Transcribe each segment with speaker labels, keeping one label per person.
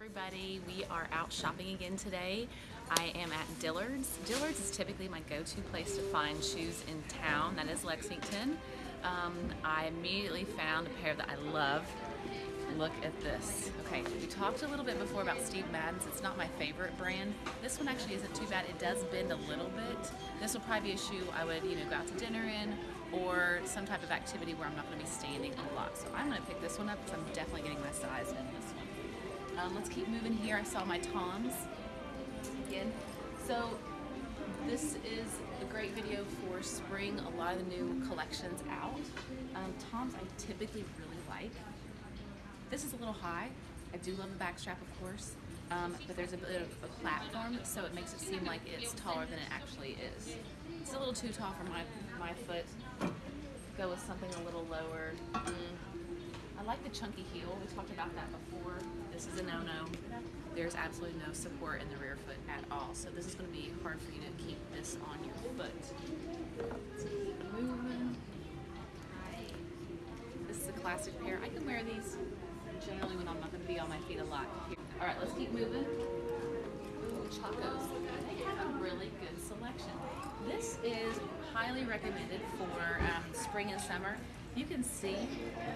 Speaker 1: everybody. We are out shopping again today. I am at Dillard's. Dillard's is typically my go-to place to find shoes in town. That is Lexington. Um, I immediately found a pair that I love. Look at this. Okay, we talked a little bit before about Steve Madden's. It's not my favorite brand. This one actually isn't too bad. It does bend a little bit. This will probably be a shoe I would, you know, go out to dinner in or some type of activity where I'm not going to be standing a lot. So I'm going to pick this one up because I'm definitely getting my size in this one. Um, let's keep moving here. I saw my Toms again. So this is a great video for spring. A lot of the new collections out. Um, Toms I typically really like. This is a little high. I do love the back strap, of course, um, but there's a bit of a platform, so it makes it seem like it's taller than it actually is. It's a little too tall for my, my foot. Go with something a little lower. Mm. Chunky heel. We talked about that before. This is a no-no. There's absolutely no support in the rear foot at all. So this is going to be hard for you to keep this on your foot. This is a classic pair. I can wear these generally when I'm not going to be on my feet a lot. All right, let's keep moving. Chacos. They have a really good selection. This is highly recommended for um, spring and summer. You can see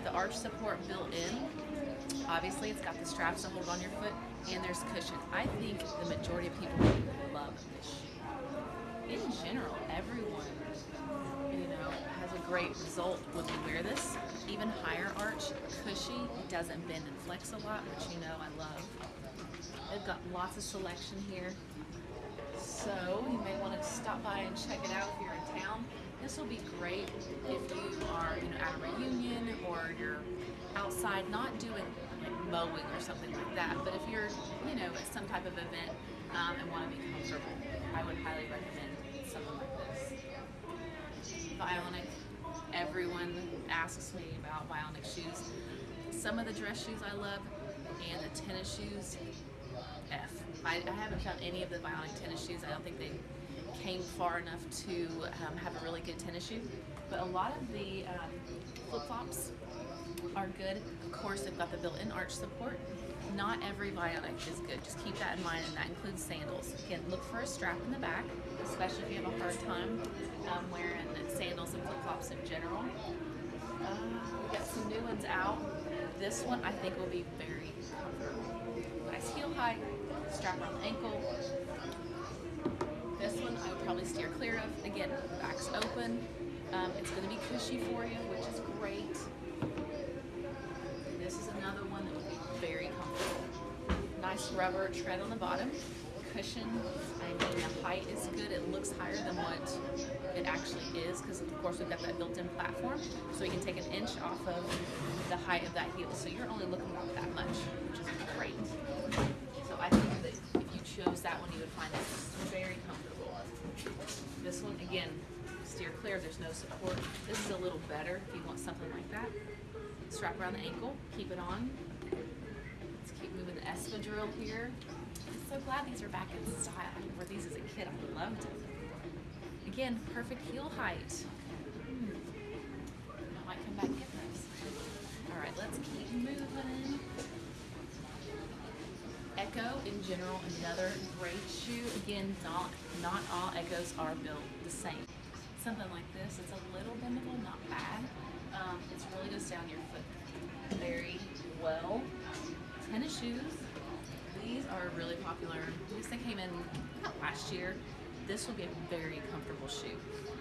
Speaker 1: the arch support built in. Obviously, it's got the straps to hold on your foot, and there's cushion. I think the majority of people love this shoe. In general, everyone, you know, has a great result when they wear this. Even higher arch, cushy, it doesn't bend and flex a lot, which you know I love. They've got lots of selection here. So you may want to stop by and check it out if you're in town. This will be great if you are, you know, at a reunion you're outside, not doing like mowing or something like that, but if you're, you know, at some type of event um, and want to be comfortable, I would highly recommend something like this. Vionic. Everyone asks me about Vionic shoes. Some of the dress shoes I love, and the tennis shoes, F. I, I haven't found any of the Vionic tennis shoes. I don't think they came far enough to um, have a really good tennis shoe. But a lot of the um, flip-flops are good. Of course, they've got the built-in arch support. Not every Vionic is good. Just keep that in mind, and that includes sandals. Again, look for a strap in the back, especially if you have a hard time um, wearing sandals and flip-flops in general. Uh, we got some new ones out. This one I think will be very comfortable. Nice heel height, strap around the ankle, probably steer clear of. Again, back's open. Um, it's going to be cushy for you, which is great. And this is another one that would be very comfortable. Nice rubber tread on the bottom. Cushion, I mean the height is good. It looks higher than what it actually is because of course we've got that built-in platform. So you can take an inch off of the height of that heel. So you're only looking about that much, which is great. So I think that if you chose that one, you would find it very comfortable. This one, again, steer clear, there's no support. This is a little better if you want something like that. Strap around the ankle, keep it on. Let's keep moving the espadrille here. I'm so glad these are back in style. I wore these as a kid, I loved them. Again, perfect heel height. Hmm. I might come back and get those. All right, let's keep moving. Ecco in general, another great shoe. Again, not, not all Eccos are built the same. Something like this, it's a little bendable, not bad. Um, it's really stay on your foot very well. Tennis shoes, these are really popular. These they came in not last year. This will be a very comfortable shoe.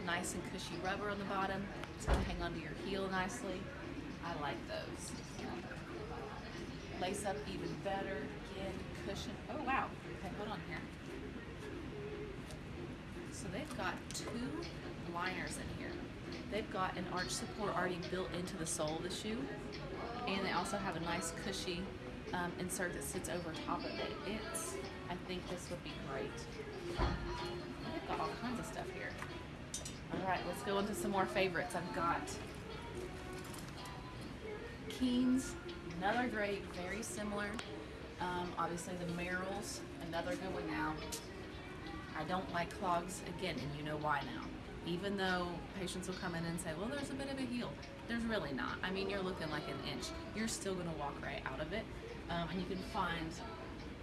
Speaker 1: Nice and cushy rubber on the bottom. It's to hang onto your heel nicely. I like those. Lace up even better. Cushion. Oh, wow. Okay, hold on here. So they've got two liners in here. They've got an arch support already built into the sole of the shoe. And they also have a nice cushy um, insert that sits over top of it. It's, I think this would be great. They've got all kinds of stuff here. All right, let's go into some more favorites. I've got Keens, another great, very similar. Um, obviously the Merrells, another good one now. I don't like clogs, again, and you know why now. Even though patients will come in and say, well, there's a bit of a heel. There's really not. I mean, you're looking like an inch. You're still gonna walk right out of it. Um, and you can find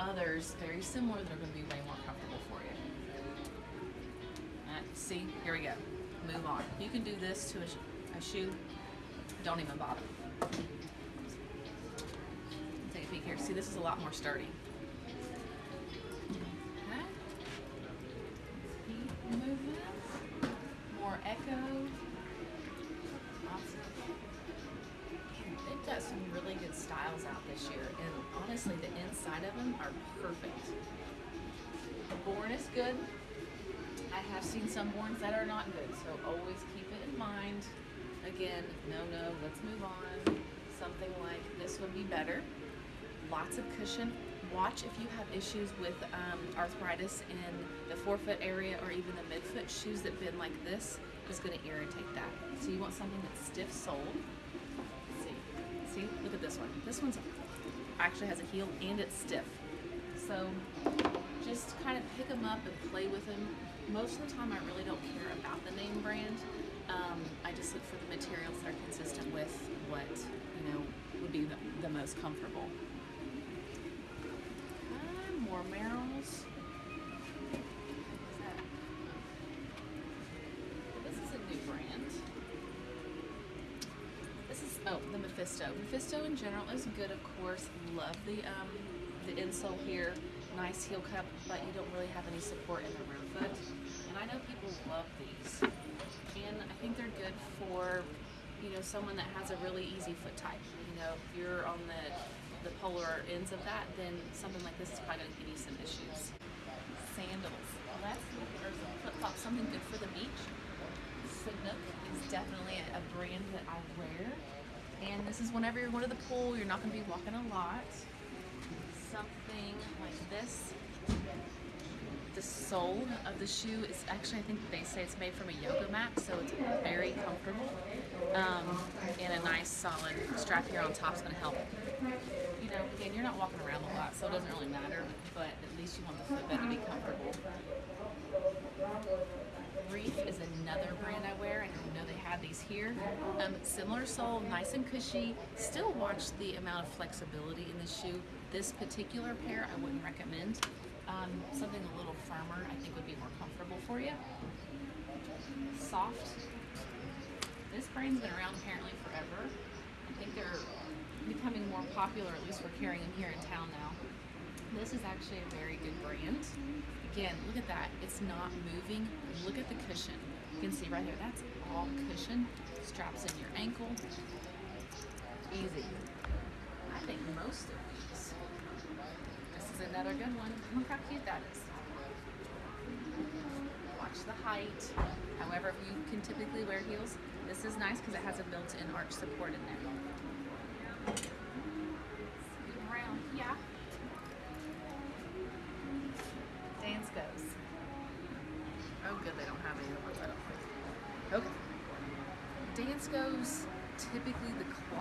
Speaker 1: others very similar that are gonna be way more comfortable for you. Uh, see, here we go. Move on. You can do this to a, sh- a shoe. Don't even bother. Here. See, this is a lot more sturdy. Okay. More Ecco. Awesome. They've got some really good styles out this year, and honestly, the inside of them are perfect. The Born is good. I have seen some Borns that are not good, so always keep it in mind. Again, no, no, let's move on. Something like this would be better. Lots of cushion. Watch if you have issues with um, arthritis in the forefoot area or even the midfoot. Shoes that bend like this is going to irritate that. So you want something that's stiff soled. See, see, look at this one. This one's actually has a heel and it's stiff. So just kind of pick them up and play with them. Most of the time, I really don't care about the name brand. Um, I just look for the materials that are consistent with what you know would be the, the most comfortable. More Merrells. This is a new brand. This is oh the Mephisto. Mephisto in general is good, of course. Love the um, the insole here, nice heel cup, but you don't really have any support in the rear foot. And I know people love these, and I think they're good for you know someone that has a really easy foot type. You know, if you're on the the polar ends of that, then something like this is probably going to give you some issues. Sandals. Well, that's or flip flops, something good for the beach. Sanuk is definitely a, a brand that I wear. And this is whenever you're going to the pool, you're not going to be walking a lot. Something like this. The sole of the shoe is actually, I think they say it's made from a yoga mat, so it's very comfortable. Um, and a nice solid strap here on top is going to help. Again, you're not walking around a lot, so it doesn't really matter, but at least you want the footbed to be comfortable. Reef is another brand I wear. I didn't know they have these here. Um, similar sole, nice and cushy. Still watch the amount of flexibility in the shoe. This particular pair I wouldn't recommend. Um, something a little firmer I think would be more comfortable for you. Sofft. This brand's been around apparently forever. I think they're becoming more popular, at least we're carrying them here in town now. This is actually a very good brand. Again, look at that. It's not moving. Look at the cushion. You can see right here, that's all cushion. Straps in your ankle. Easy. I think most of these. This is another good one. Look how cute that is. Watch the height. However, if you can typically wear heels, this is nice because it has a built-in arch support in there.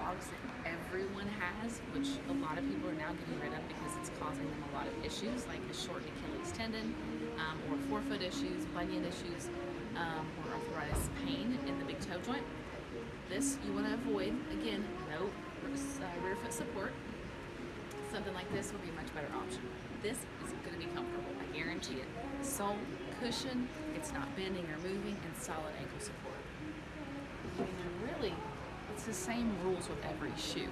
Speaker 1: That everyone has, which a lot of people are now getting rid of because it's causing them a lot of issues, like a shortened Achilles tendon, um, or forefoot issues, bunion issues, um, or arthritis pain in the big toe joint. This you want to avoid. Again, no uh, rear foot support. Something like this would be a much better option. This is going to be comfortable, I guarantee it. Sole, cushion, it's not bending or moving, and solid ankle support. I mean, they're really, it's the same rules with every shoe.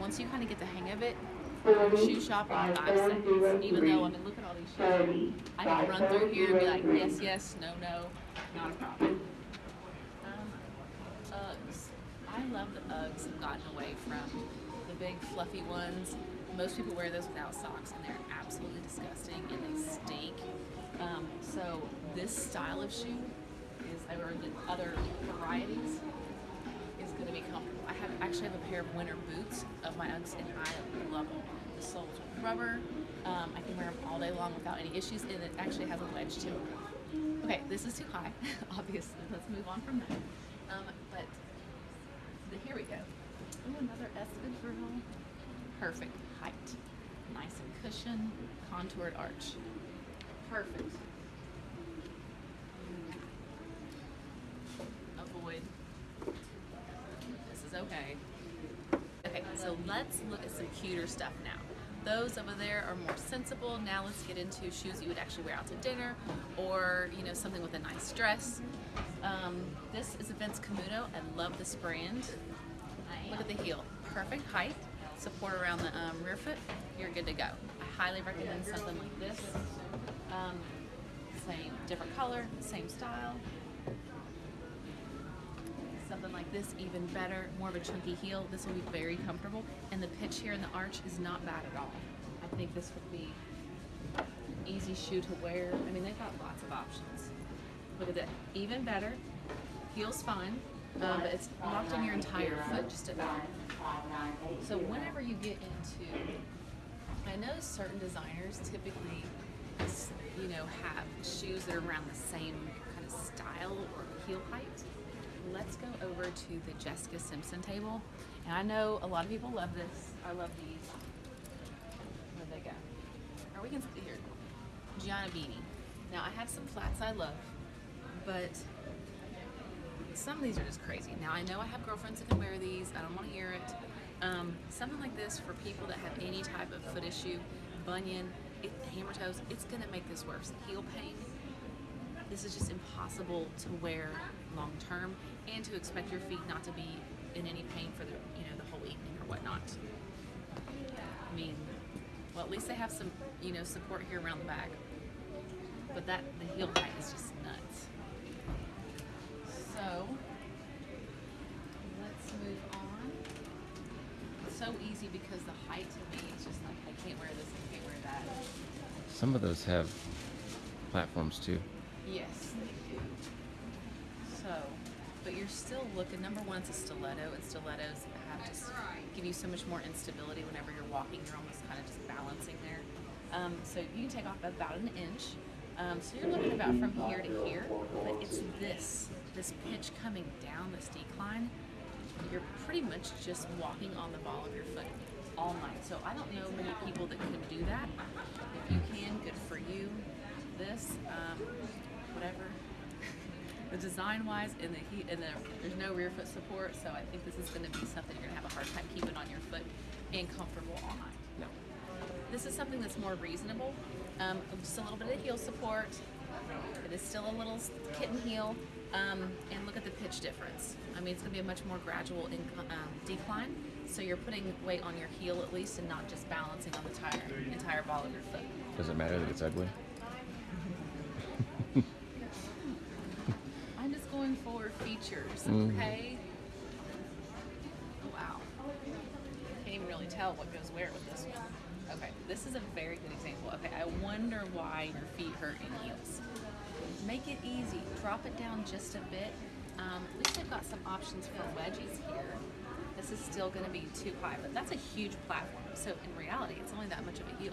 Speaker 1: Once you kind of get the hang of it, shoe shopping in five seconds. Even though, I mean, look at all these shoes. I can run through here and be like, yes, yes, no, no, not a problem. Um, Uggs. I love the Uggs have gotten away from the big fluffy ones. Most people wear those without socks and they're absolutely disgusting and they stink. Um, so this style of shoe is, or the other varieties, is going to be comfortable. I have actually have a pair of winter boots of my Uggs and I love them. The sole's are rubber. Um, I can wear them all day long without any issues and it actually has a wedge too. Okay, this is too high, obviously. Let's move on from that. Um, but the, here we go. Ooh, another espadrille. Perfect height. Nice and cushioned, contoured arch. Perfect. Let's look at some cuter stuff now. Those over there are more sensible. Now let's get into shoes you would actually wear out to dinner or, you know, something with a nice dress. Um, this is a Vince Camuto. I love this brand. Look at the heel. Perfect height. Support around the um, rear foot. You're good to go. I highly recommend something like this. Um, same, different color, same style. Something like this, even better, more of a chunky heel. This will be very comfortable. And the pitch here in the arch is not bad at all. I think this would be easy shoe to wear. I mean, they've got lots of options. Look at that, even better. Heel's fine, um, but it's locked in your entire foot just about. So whenever you get into, I know certain designers typically, you know, have shoes that are around the same kind of style or heel height. Let's go over to the Jessica Simpson table. And I know a lot of people love this. I love these. Where'd they go? Or we can here. Gianni Bini. Now I have some flats I love, but some of these are just crazy. Now I know I have girlfriends that can wear these. I don't want to hear it. Um, something like this for people that have any type of foot issue, bunion, it, hammer toes, it's gonna make this worse. Heel pain, this is just impossible to wear long term and to expect your feet not to be in any pain for the whatnot. I mean, well at least they have some you know support here around the back, but that the heel height is just nuts. So let's move on. It's so easy because the height to me is just like I can't wear this, I can't wear that.
Speaker 2: Some of those have platforms too.
Speaker 1: Yes, they do. So, but you're still looking. Number one, it's a stiletto, and stilettos have just give you so much more instability whenever you're walking. You're almost kind of just balancing there. Um, so you can take off about an inch. Um, so you're looking about from here to here, but it's this this pitch coming down this decline. You're pretty much just walking on the ball of your foot all night. So I don't know many people that can do that. If you can, good for you. This, um, whatever. The design wise and the heat and the there's no rear foot support, so I think this is going to be something you're going to have a hard time keeping on your foot and comfortable all night.
Speaker 2: No.
Speaker 1: This is something that's more reasonable. Um, just a little bit of heel support. It is still a little kitten heel. Um, and look at the pitch difference. I mean, it's going to be a much more gradual inc- um, decline. So you're putting weight on your heel at least and not just balancing on the entire, entire ball of your foot.
Speaker 2: Does it matter that it's ugly?
Speaker 1: I'm just going
Speaker 2: Mhm.
Speaker 1: okay? Wow. Can't even really tell what goes where with this one. Okay, this is a very good example. Okay, I wonder why your feet hurt in heels. Make it easy. Drop it down just a bit. Um, at least they've got some options for wedgies here. This is still going to be too high, but that's a huge platform. So in reality, it's only that much of a heel.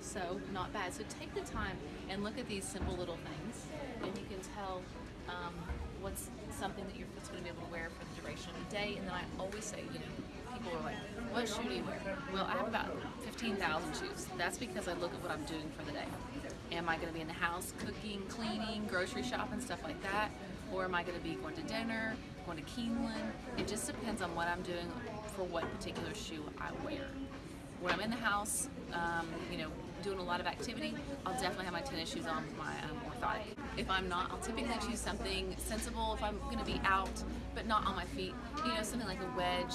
Speaker 1: So not bad. So take the time and look at these simple little things, and you can tell um, what's something that your foot's going to be able to wear for the duration of the day. And then I always say, you know, people are like, "What shoe do you wear?" Well, I have about 15,000 shoes. That's because I look at what I'm doing for the day. Am I going to be in the house cooking, cleaning, grocery shopping, stuff like that? Or am I going to be going to dinner, going to Keeneland? It just depends on what I'm doing for what particular shoe I wear. When I'm in the house, um, you know, doing a lot of activity, I'll definitely have my tennis shoes on my um, If I'm not, I'll typically choose something sensible if I'm going to be out, but not on my feet. You know, something like a wedge,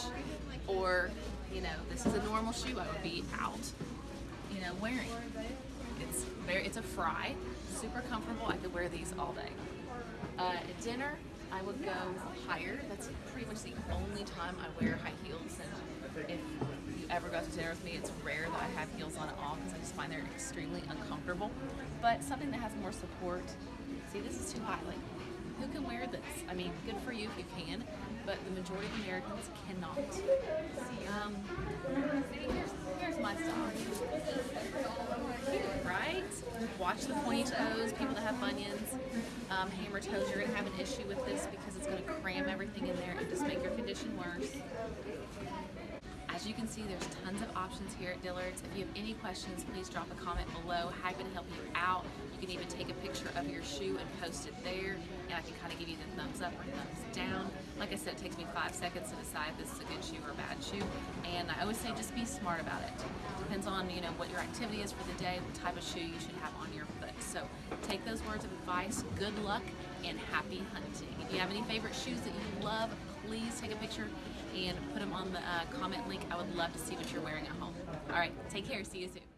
Speaker 1: or you know, this is a normal shoe I would be out, you know, wearing. It's very, it's a Frye, super comfortable. I could wear these all day. Uh, at dinner, I would go higher. That's pretty much the only time I wear high heels. And if ever go to dinner with me, it's rare that I have heels on at all because I just find they're extremely uncomfortable. But something that has more support. See, this is too high. Like, who can wear this? I mean, good for you if you can, but the majority of Americans cannot. Um, see, here's, here's my style. Right? Watch the pointy toes, people that have bunions, um, hammer toes, you're gonna have an issue with this because it's gonna cram everything in there and just make your condition worse. I As you can see, there's tons of options here at Dillard's. If you have any questions, please drop a comment below. Happy to help you out. You can even take a picture of your shoe and post it there, and I can kind of give you the thumbs up or thumbs down. Like I said, it takes me five seconds to decide if this is a good shoe or a bad shoe, and I always say just be smart about it. Depends on you know what your activity is for the day, what type of shoe you should have on your foot. So take those words of advice. Good luck and happy hunting. If you have any favorite shoes that you love, please take a picture and put them on the uh, comment link. I would love to see what you're wearing at home. All right, take care. See you soon.